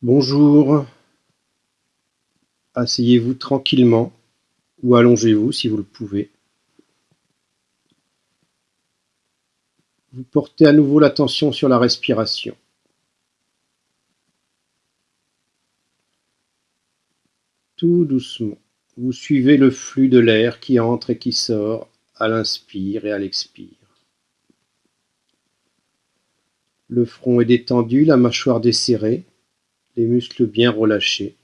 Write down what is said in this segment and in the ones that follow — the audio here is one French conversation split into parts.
Bonjour. Asseyez-vous tranquillement ou allongez-vous si vous le pouvez. Vous portez à nouveau l'attention sur la respiration. Tout doucement, vous suivez le flux de l'air qui entre et qui sort à l'inspire et à l'expire. Le front est détendu, la mâchoire desserrée, les muscles bien relâchés.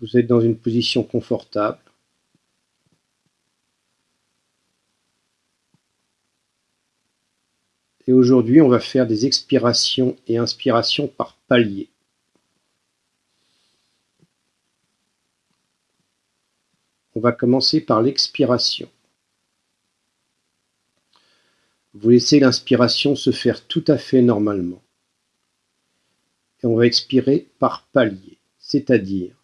Vous êtes dans une position confortable. Et aujourd'hui, on va faire des expirations et inspirations par paliers. On va commencer par l'expiration. Vous laissez l'inspiration se faire tout à fait normalement et on va expirer par palier, c'est-à-dire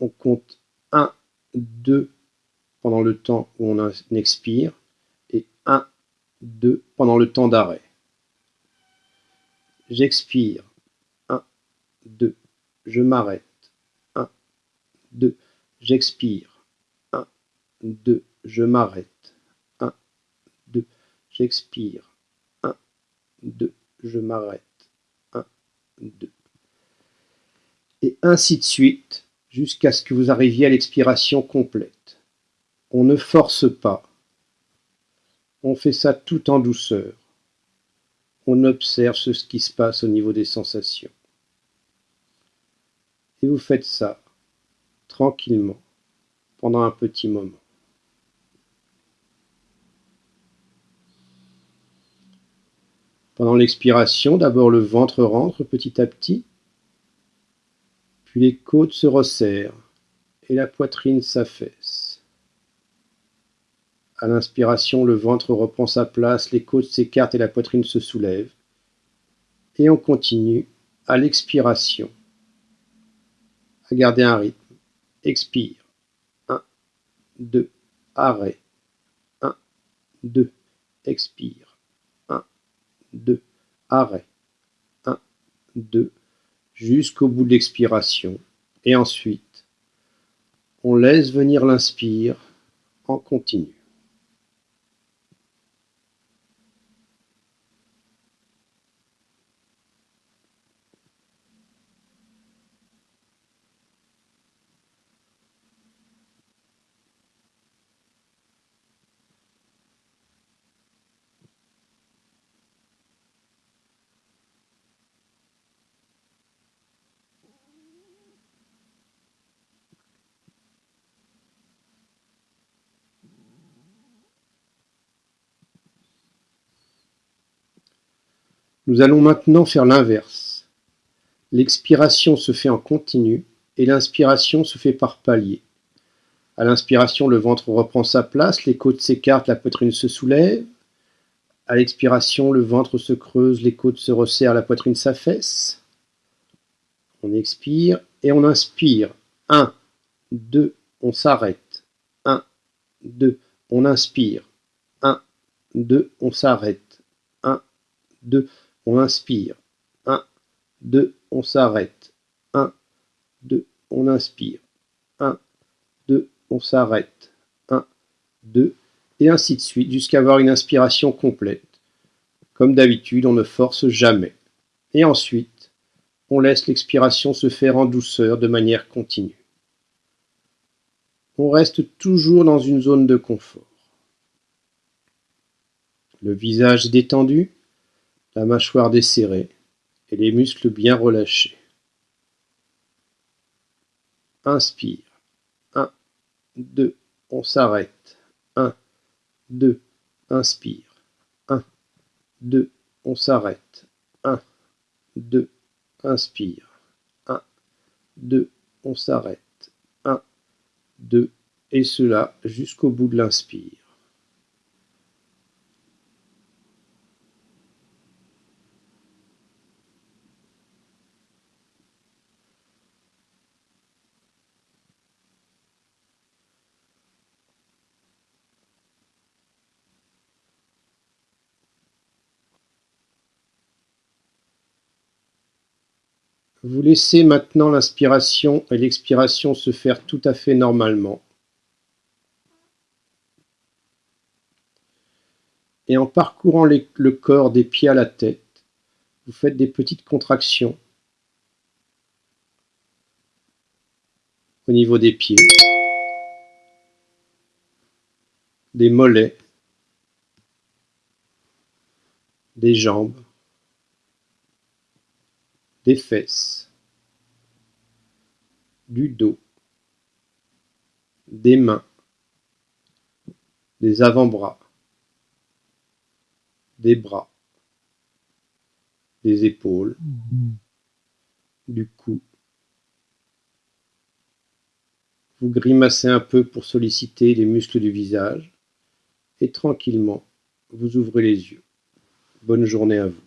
on compte 1, 2 pendant le temps où on expire et 1, 2 pendant le temps d'arrêt. J'expire, 1, 2, je m'arrête, 1, 2, j'expire, 1, 2, je m'arrête, 1, 2, j'expire, 1, 2, je m'arrête. 2. Et ainsi de suite, jusqu'à ce que vous arriviez à l'expiration complète. On ne force pas. On fait ça tout en douceur. On observe ce qui se passe au niveau des sensations. Et vous faites ça tranquillement pendant un petit moment. Pendant l'expiration, d'abord le ventre rentre petit à petit, puis les côtes se resserrent et la poitrine s'affaisse. À l'inspiration, le ventre reprend sa place, les côtes s'écartent et la poitrine se soulève. Et on continue à l'expiration à garder un rythme. Expire. 1, 2, arrêt. 1, 2, expire. 2, arrêt, 1, 2, jusqu'au bout de l'expiration. Et ensuite, on laisse venir l'inspire en continu. Nous allons maintenant faire l'inverse. L'expiration se fait en continu et l'inspiration se fait par palier. À l'inspiration, le ventre reprend sa place, les côtes s'écartent, la poitrine se soulève. À l'expiration, le ventre se creuse, les côtes se resserrent, la poitrine s'affaisse. On expire et on inspire. 1, 2, on s'arrête. 1, 2, on inspire. 1, 2, on s'arrête. 1, 2, on inspire. 1, 2, on s'arrête. 1, 2, on inspire. 1, 2, on s'arrête. 1, 2, et ainsi de suite, jusqu'à avoir une inspiration complète. Comme d'habitude, on ne force jamais. Et ensuite, on laisse l'expiration se faire en douceur de manière continue. On reste toujours dans une zone de confort. Le visage détendu, la mâchoire desserrée et les muscles bien relâchés. Inspire. 1, 2, on s'arrête. 1, 2, inspire. 1, 2, on s'arrête. 1, 2, inspire. 1, 2, on s'arrête. 1, 2, et cela jusqu'au bout de l'inspire. Vous laissez maintenant l'inspiration et l'expiration se faire tout à fait normalement. Et en parcourant le corps des pieds à la tête, vous faites des petites contractions au niveau des pieds, des mollets, des jambes, des fesses, du dos, des mains, des avant-bras, des bras, des épaules, du cou. Vous grimacez un peu pour solliciter les muscles du visage et tranquillement, vous ouvrez les yeux. Bonne journée à vous.